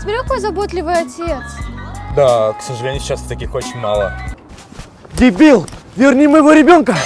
Смотри, какой заботливый отец. Да, к сожалению, сейчас таких очень мало. Дебил! Верни моего ребенка!